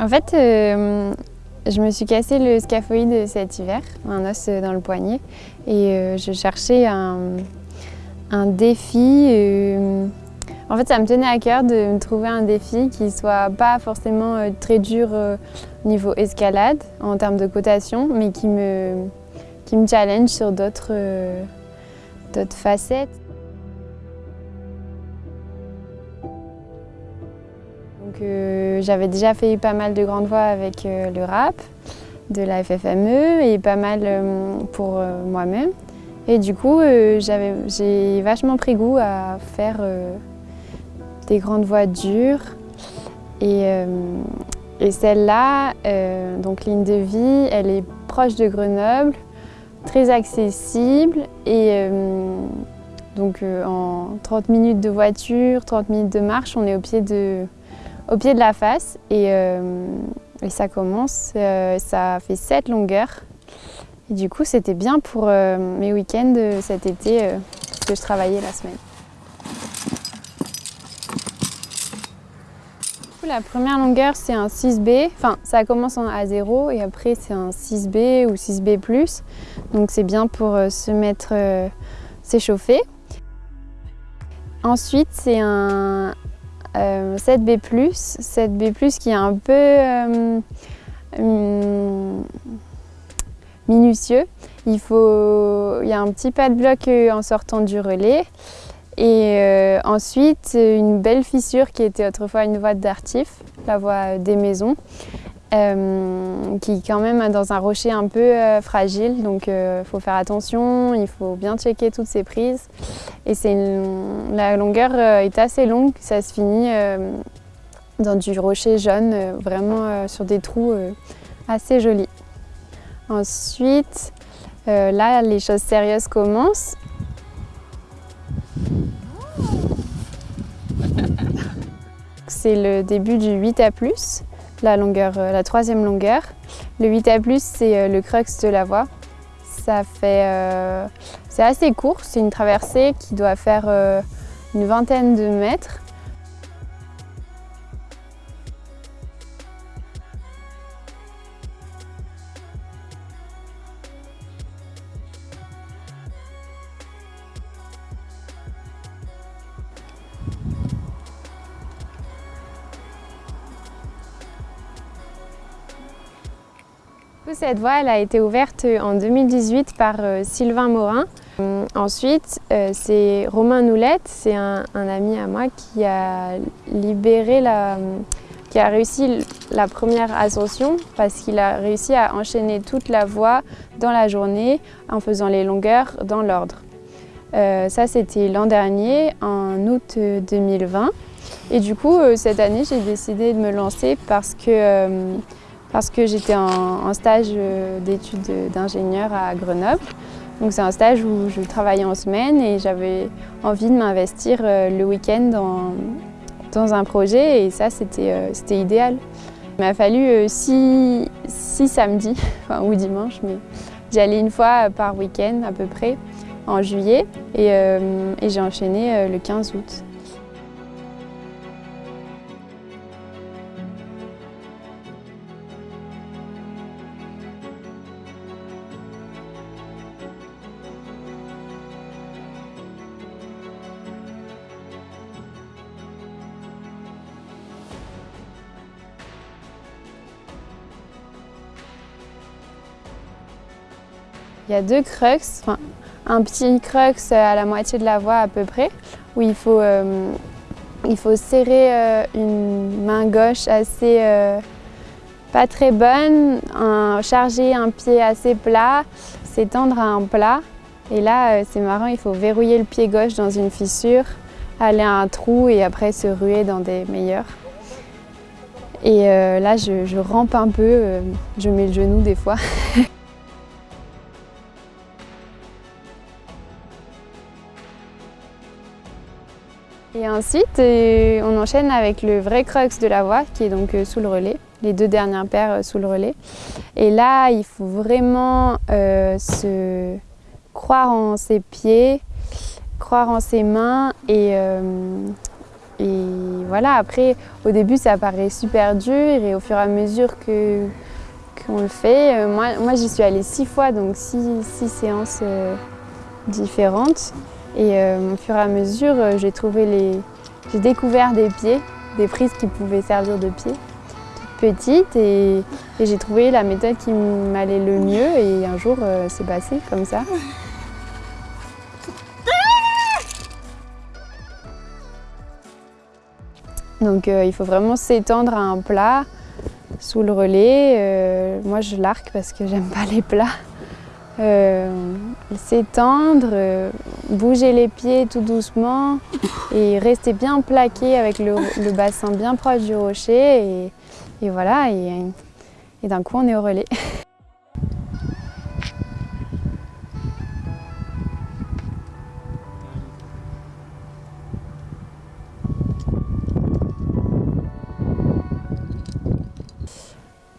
En fait, euh, je me suis cassé le scaphoïde cet hiver, un os dans le poignet, et euh, je cherchais un, défi. euh, en fait, ça me tenait à cœur de me trouver un défi qui soit pas forcément très dur au niveau escalade, en termes de cotation, mais qui me, challenge sur d'autres facettes. Euh, j'avais déjà fait pas mal de grandes voix avec euh, le rap, de la FFME et pas mal euh, pour euh, moi-même. Et du coup, j'ai vachement pris goût à faire des grandes voix dures. Et, et celle-là, donc ligne de vie, elle est proche de Grenoble, très accessible et donc en 30 minutes de voiture, 30 minutes de marche, on est au pied de, au pied de la face et, euh, ça commence, euh, ça fait 7 longueurs. Et du coup, c'était bien pour euh, mes week-ends cet été que je travaillais la semaine. La première longueur, c'est un 6B. Enfin, ça commence en A0 et après, c'est un 6B ou 6B+. Donc, c'est bien pour se mettre, s'échauffer. Ensuite, c'est un euh, 7B+, 7B+, qui est un peu euh, hum, minutieux. Il, y a un petit pas de bloc euh, en sortant du relais. Et ensuite, une belle fissure qui était autrefois une voie d'artif, la voie des maisons, euh, qui quand même dans un rocher un peu euh, fragile. Donc il faut faire attention, il faut bien checker toutes ces prises. Et la longueur euh, est assez longue, ça se finit euh, dans du rocher jaune, euh, vraiment euh, sur des trous euh, assez jolis. Ensuite, euh, là, les choses sérieuses commencent. C'est le début du 8 à plus, euh, la troisième longueur. Le 8 à plus, c'est euh, le crux de la voie. Euh, c'est assez court, c'est une traversée qui doit faire une vingtaine de mètres. Cette voie a été ouverte en 2018 par euh, Sylvain Morin. Euh, ensuite, euh, c'est Romain Noulette, c'est un, ami à moi qui a libéré la, qui a réussi la première ascension parce qu'il a réussi à enchaîner toute la voie dans la journée en faisant les longueurs dans l'ordre. Euh, ça, c'était l'an dernier, en août euh, 2020. Et du coup, euh, cette année, j'ai décidé de me lancer parce que euh, parce que j'étais en, stage euh, d'études d'ingénieur à Grenoble. Donc c'est un stage où je travaillais en semaine et j'avais envie de m'investir euh, le week-end dans, dans un projet et ça c'était euh, idéal. Il m'a fallu six, samedis ou dimanches, mais j'y allais une fois par week-end à peu près en juillet et, j'ai enchaîné le 15 août. Il y a deux crux, enfin, un petit crux à la moitié de la voie à peu près, où il faut, euh, il faut serrer euh, une main gauche assez euh, pas très bonne, charger un pied assez plat, s'étendre à un plat. Et là, c'est marrant, il faut verrouiller le pied gauche dans une fissure, aller à un trou et après se ruer dans des meilleurs. Et là, je, je rampe un peu, je mets le genou des fois. Et ensuite, euh, on enchaîne avec le vrai crux de la voie, qui est donc euh, sous le relais, les deux dernières paires euh, sous le relais. Et là, il faut vraiment se croire en ses pieds, croire en ses mains et, voilà, après, au début, ça paraît super dur et au fur et à mesure que qu'on le fait, moi, moi j'y suis allée six fois, donc six, six séances différentes. Et euh, au fur et à mesure, j'ai trouvé les, j'ai découvert des pieds, des prises qui pouvaient servir de pieds, toutes petites, et, j'ai trouvé la méthode qui m'allait le mieux. Et un jour, c'est passé comme ça. Donc euh, il faut vraiment s'étendre à un plat sous le relais. Euh, moi je l'arc parce que j'aime pas les plats. Euh, s'étendre, bouger les pieds tout doucement et rester bien plaqué avec le, bassin bien proche du rocher et, voilà, et d'un coup on est au relais.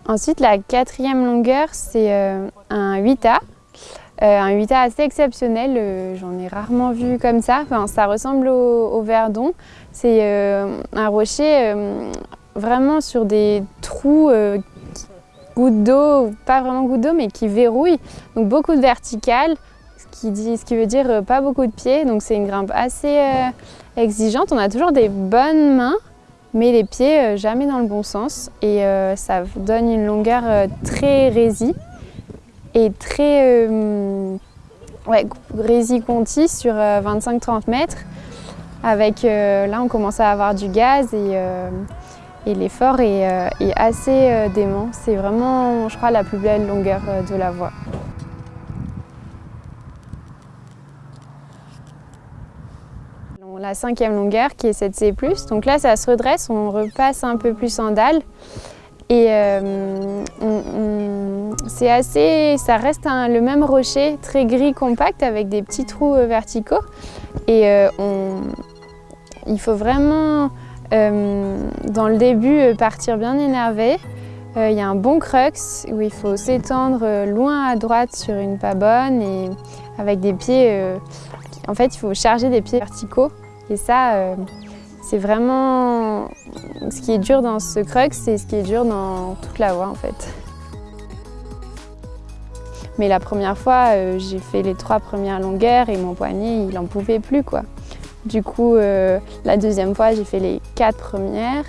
Ensuite, la quatrième longueur, c'est euh, un 8A. Euh, un 8A assez exceptionnel, euh, j'en ai rarement vu comme ça. Enfin, ça ressemble au, Verdon. C'est un rocher vraiment sur des trous gouttes d'eau, pas vraiment gouttes d'eau, mais qui verrouillent. Donc beaucoup de verticales, ce qui, dit, ce qui veut dire pas beaucoup de pieds. Donc c'est une grimpe assez exigeante. On a toujours des bonnes mains mais les pieds euh, jamais dans le bon sens et euh, ça donne une longueur euh, très résie et très ouais, rési-conti sur 25-30 mètres avec là on commence à avoir du gaz et, l'effort est, assez dément. C'est vraiment je crois la plus belle longueur de la voie. la cinquième longueur qui est cette C+. Donc là, ça se redresse, on repasse un peu plus en dalle. Et euh, c'est assez, ça reste le même rocher très gris compact avec des petits trous euh, verticaux. Et euh, il faut vraiment, dans le début, partir bien énervé. Il y a un bon crux où il faut s'étendre loin à droite sur une pas bonne et avec des pieds... en fait, il faut charger des pieds verticaux et ça, euh, c'est vraiment ce qui est dur dans ce crux, c'est ce qui est dur dans toute la voie en fait. Mais la première fois, euh, j'ai fait les trois premières longueurs et mon poignet, il n'en pouvait plus quoi. Du coup, euh, la deuxième fois, j'ai fait les quatre premières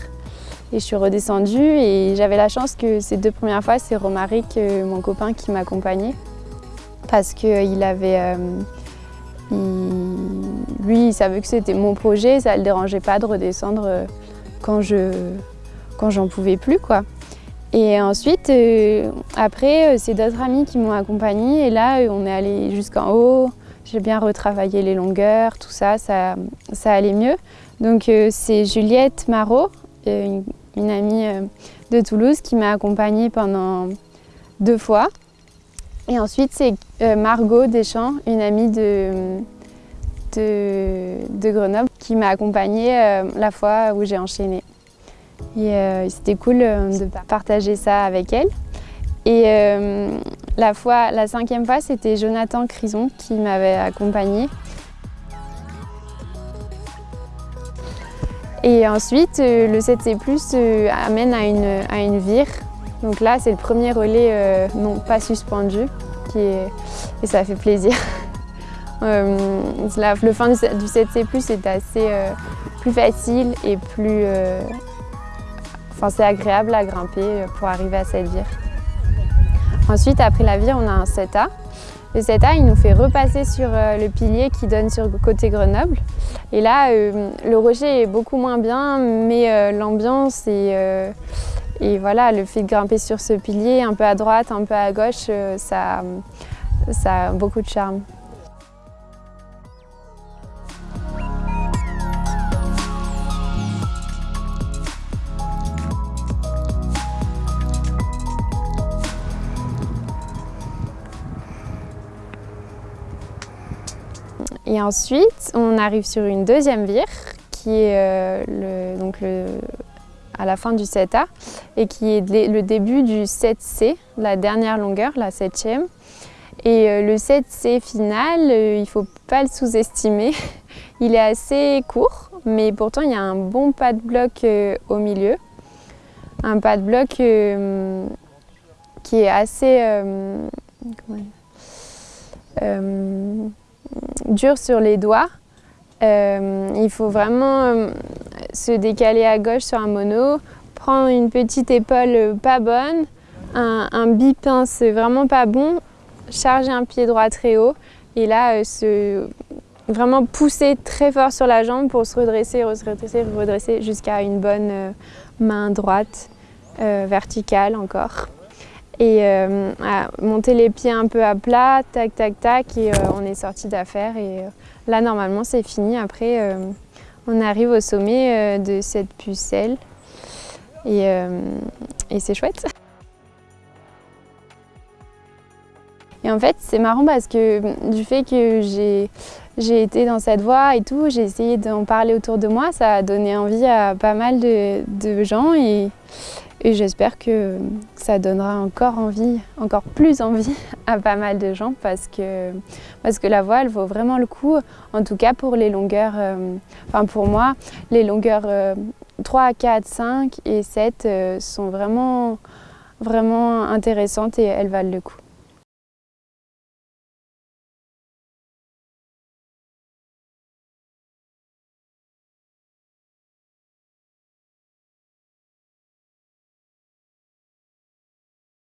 et je suis redescendue et j'avais la chance que ces deux premières fois, c'est Romaric, mon copain, qui m'accompagnait parce qu'il avait lui, il savait que c'était mon projet, ça ne le dérangeait pas de redescendre euh, quand je quand j'en pouvais plus. quoi. Et ensuite, euh, après, euh, c'est d'autres amis qui m'ont accompagnée et là, on est allé jusqu'en haut. J'ai bien retravaillé les longueurs, tout ça, ça, ça allait mieux. Donc c'est Juliette Marot, une, amie de Toulouse, qui m'a accompagnée pendant deux fois. Et ensuite, c'est Margot Deschamps, une amie de, Grenoble qui m'a accompagnée euh, la fois où j'ai enchaîné. Et euh, c'était cool euh, de partager ça avec elle. Et la, fois, la cinquième fois, c'était Jonathan Crison qui m'avait accompagnée. Et ensuite, le 7C+, amène à une, à une vire. Donc là, c'est le premier relais non pas suspendu qui est, et ça fait plaisir. Euh, le fin du, 7C+, est assez euh, plus facile et plus... Euh, c'est agréable à grimper pour arriver à cette vire. Ensuite, après la vire, on a un 7A. Le 7A, il nous fait repasser sur le pilier qui donne sur le côté Grenoble. Et là, le rocher est beaucoup moins bien, mais l'ambiance et, et voilà, le fait de grimper sur ce pilier, un peu à droite, un peu à gauche, ça, ça a beaucoup de charme. Et ensuite, on arrive sur une deuxième vire qui est euh, donc à la fin du 7A et qui est le début du 7C, la dernière longueur, la septième. Et euh, le 7C final, euh, il ne faut pas le sous-estimer. Il est assez court, mais pourtant il y a un bon pas de bloc au milieu. Un pas de bloc qui est assez dur sur les doigts. il faut vraiment se décaler à gauche sur un mono, prendre une petite épaule pas bonne, un, un bipince vraiment pas bon, charger un pied droit très haut et là euh, vraiment pousser très fort sur la jambe pour se redresser, se redresser, redresser jusqu'à une bonne euh, main droite euh, verticale encore. Et monter les pieds un peu à plat, tac tac tac et on est sorti d'affaire et là normalement c'est fini. Après on arrive au sommet de cette pucelle et, c'est chouette. Et en fait, c'est marrant parce que du fait que j'ai été dans cette voie et tout, j'ai essayé d'en parler autour de moi, ça a donné envie à pas mal de, gens et, j'espère que ça donnera encore envie, encore plus envie à pas mal de gens parce que, parce que la voie, elle vaut vraiment le coup, en tout cas pour les longueurs, euh, enfin pour moi, les longueurs 3, 4, 5 et 7 euh, sont vraiment, vraiment intéressantes et elles valent le coup.